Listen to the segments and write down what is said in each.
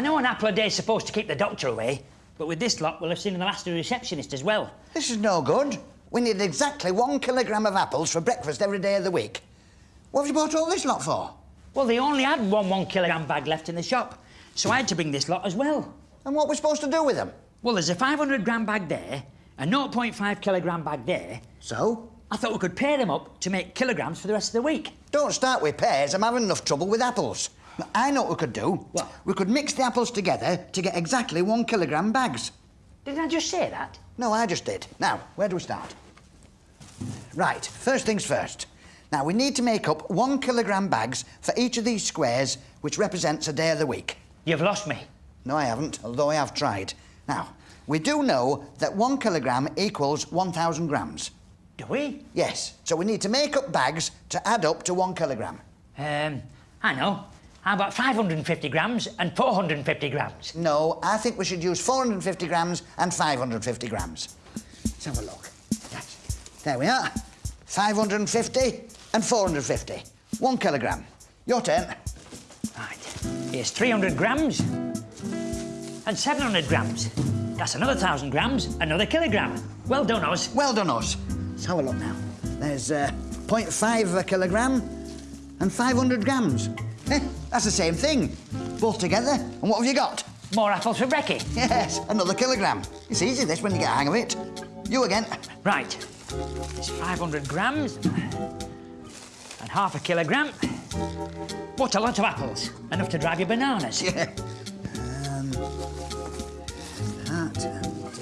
know an apple a day's supposed to keep the doctor away, but with this lot, we'll have seen the last of the receptionist as well. This is no good. We need exactly one kilogram of apples for breakfast every day of the week. What have you bought all this lot for? Well, they only had one one kilogram bag left in the shop, so I had to bring this lot as well. And what we're supposed to do with them? Well, there's a 500 gram bag there, a 0.5 kilogram bag there. So? I thought we could pair them up to make kilograms for the rest of the week. Don't start with pears. I'm having enough trouble with apples. I know what we could do. What? We could mix the apples together to get exactly one kilogram bags. Didn't I just say that? No, I just did. Now, where do we start? Right, first things first. Now, we need to make up one kilogram bags for each of these squares, which represents a day of the week. You've lost me. No, I haven't, although I have tried. Now, we do know that one kilogram equals 1,000 grams. Do we? Yes, so we need to make up bags to add up to one kilogram. Um, I know. How about 550 grams and 450 grams? No, I think we should use 450 grams and 550 grams. Let's have a look. There we are. 550 and 450. One kilogram. Your turn. Right. Here's 300 grams and 700 grams. That's another 1,000 grams, another kilogram. Well done, Oz. Well done, us. Let's have a look now. There's uh, 0.5 of a kilogram and 500 grams. Eh, that's the same thing. Both together. And what have you got? More apples for Brecky. Yes, another kilogram. It's easy, this, when you get a hang of it. You again. Right. It's 500 grams and half a kilogram. What a lot of apples. Enough to drive you bananas. Yeah. Um, that and,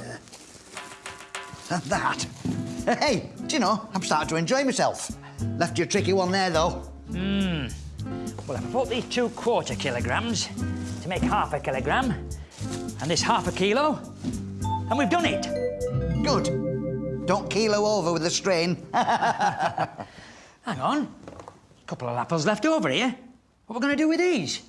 uh, and that. Hey, do you know, I'm starting to enjoy myself. Left you a tricky one there, though. Well, I put these two quarter kilograms to make half a kilogram and this half a kilo, and we've done it. Good. Don't kilo over with the strain. Hang on. A couple of apples left over here. What are we going to do with these?